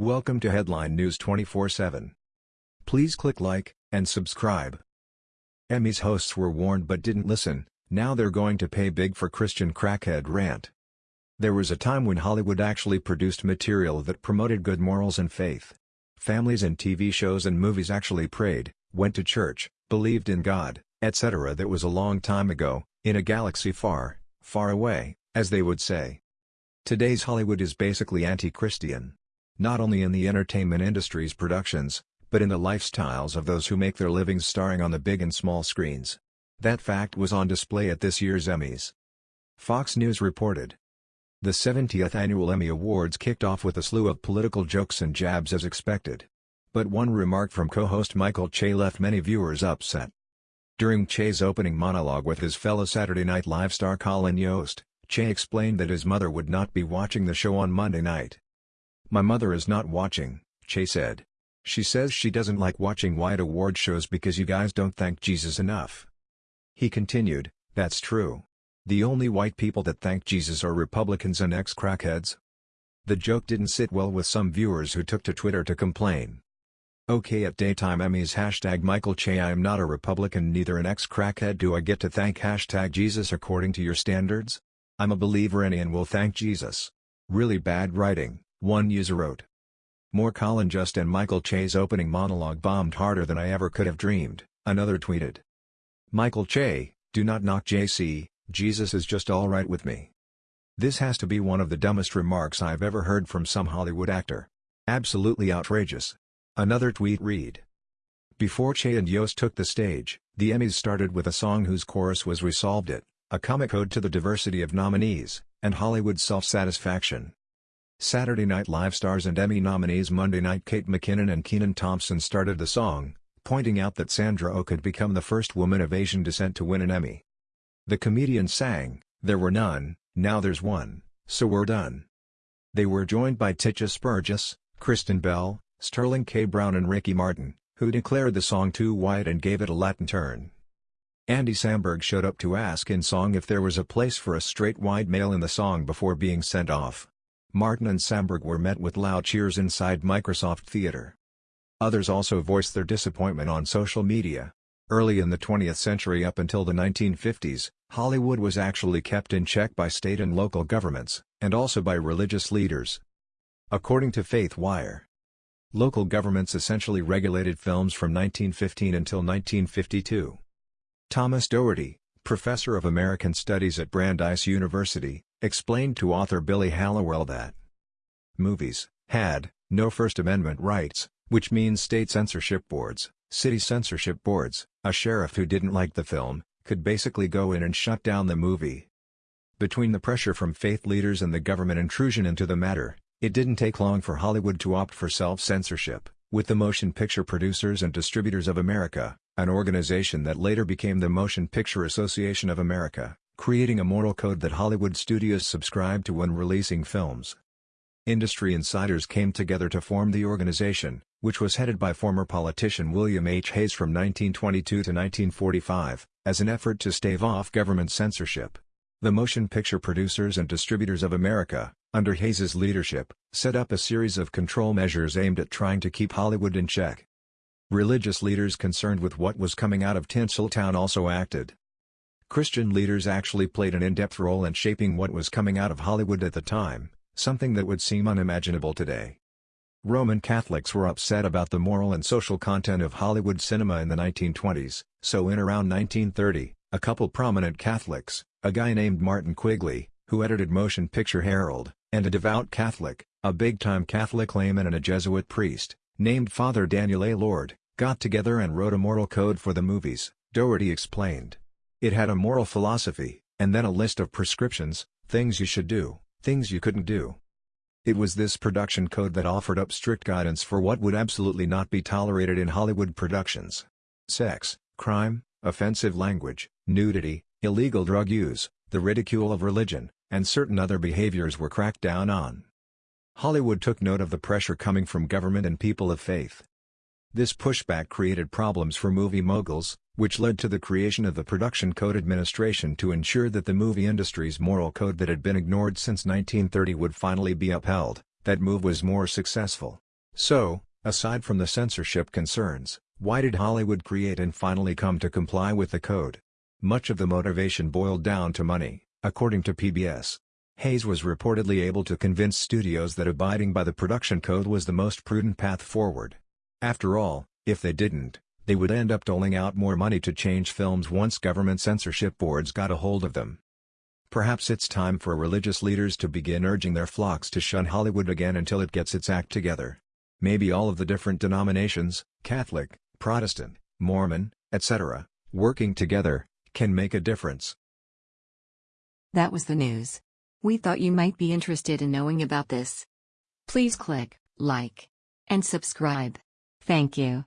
Welcome to Headline News 24/7. Please click like and subscribe. Emmys hosts were warned but didn't listen. Now they're going to pay big for Christian crackhead rant. There was a time when Hollywood actually produced material that promoted good morals and faith. Families in TV shows and movies actually prayed, went to church, believed in God, etc. That was a long time ago, in a galaxy far, far away, as they would say. Today's Hollywood is basically anti-Christian. Not only in the entertainment industry's productions, but in the lifestyles of those who make their livings starring on the big and small screens. That fact was on display at this year's Emmys. Fox News reported. The 70th Annual Emmy Awards kicked off with a slew of political jokes and jabs as expected. But one remark from co-host Michael Che left many viewers upset. During Che's opening monologue with his fellow Saturday Night Live star Colin Jost, Che explained that his mother would not be watching the show on Monday night. My mother is not watching, Che said. She says she doesn't like watching white award shows because you guys don't thank Jesus enough. He continued, that's true. The only white people that thank Jesus are Republicans and ex-crackheads. The joke didn't sit well with some viewers who took to Twitter to complain. Okay at Daytime Emmys Hashtag Michael Che I am not a Republican neither an ex-crackhead do I get to thank Hashtag Jesus according to your standards? I'm a believer in and will thank Jesus. Really bad writing. One user wrote. More Colin Jost and Michael Che's opening monologue bombed harder than I ever could have dreamed, another tweeted. Michael Che, do not knock JC, Jesus is just alright with me. This has to be one of the dumbest remarks I've ever heard from some Hollywood actor. Absolutely outrageous. Another tweet read. Before Che and Yost took the stage, the Emmys started with a song whose chorus was We Solved It, a comic ode to the diversity of nominees, and Hollywood self-satisfaction. Saturday Night Live stars and Emmy nominees Monday night Kate McKinnon and Kenan Thompson started the song, pointing out that Sandra Oh could become the first woman of Asian descent to win an Emmy. The comedian sang, There were none, now there's one, so we're done. They were joined by Tituss Burgess, Kristen Bell, Sterling K. Brown and Ricky Martin, who declared the song too white and gave it a Latin turn. Andy Samberg showed up to ask in song if there was a place for a straight white male in the song before being sent off. Martin and Samberg were met with loud cheers inside Microsoft Theater. Others also voiced their disappointment on social media. Early in the 20th century up until the 1950s, Hollywood was actually kept in check by state and local governments, and also by religious leaders. According to Faith Wire, local governments essentially regulated films from 1915 until 1952. Thomas Doherty, professor of American Studies at Brandeis University, explained to author Billy Hallowell that movies had no First Amendment rights, which means state censorship boards, city censorship boards, a sheriff who didn't like the film, could basically go in and shut down the movie. Between the pressure from faith leaders and the government intrusion into the matter, it didn't take long for Hollywood to opt for self-censorship, with the Motion Picture Producers and Distributors of America, an organization that later became the Motion Picture Association of America, creating a moral code that Hollywood studios subscribe to when releasing films. Industry insiders came together to form the organization, which was headed by former politician William H. Hays from 1922 to 1945, as an effort to stave off government censorship. The Motion Picture Producers and Distributors of America, under Hays's leadership, set up a series of control measures aimed at trying to keep Hollywood in check. Religious leaders concerned with what was coming out of Tinseltown also acted. Christian leaders actually played an in-depth role in shaping what was coming out of Hollywood at the time, something that would seem unimaginable today. Roman Catholics were upset about the moral and social content of Hollywood cinema in the 1920s, so in around 1930, a couple prominent Catholics, a guy named Martin Quigley, who edited Motion Picture Herald, and a devout Catholic, a big-time Catholic layman and a Jesuit priest, named Father Daniel A. Lord, got together and wrote a moral code for the movies, Doherty explained. It had a moral philosophy, and then a list of prescriptions, things you should do, things you couldn't do. It was this production code that offered up strict guidance for what would absolutely not be tolerated in Hollywood productions. Sex, crime, offensive language, nudity, illegal drug use, the ridicule of religion, and certain other behaviors were cracked down on. Hollywood took note of the pressure coming from government and people of faith. This pushback created problems for movie moguls, which led to the creation of the Production Code Administration to ensure that the movie industry's moral code that had been ignored since 1930 would finally be upheld. That move was more successful, So, aside from the censorship concerns, why did Hollywood create and finally come to comply with the code? Much of the motivation boiled down to money, according to PBS. Hays was reportedly able to convince studios that abiding by the production code was the most prudent path forward. After all, if they didn't, they would end up doling out more money to change films once government censorship boards got a hold of them. Perhaps it's time for religious leaders to begin urging their flocks to shun Hollywood again until it gets its act together. Maybe all of the different denominations, Catholic, Protestant, Mormon, etc., working together, can make a difference. That was the news. We thought you might be interested in knowing about this. Please click like and subscribe. Thank you.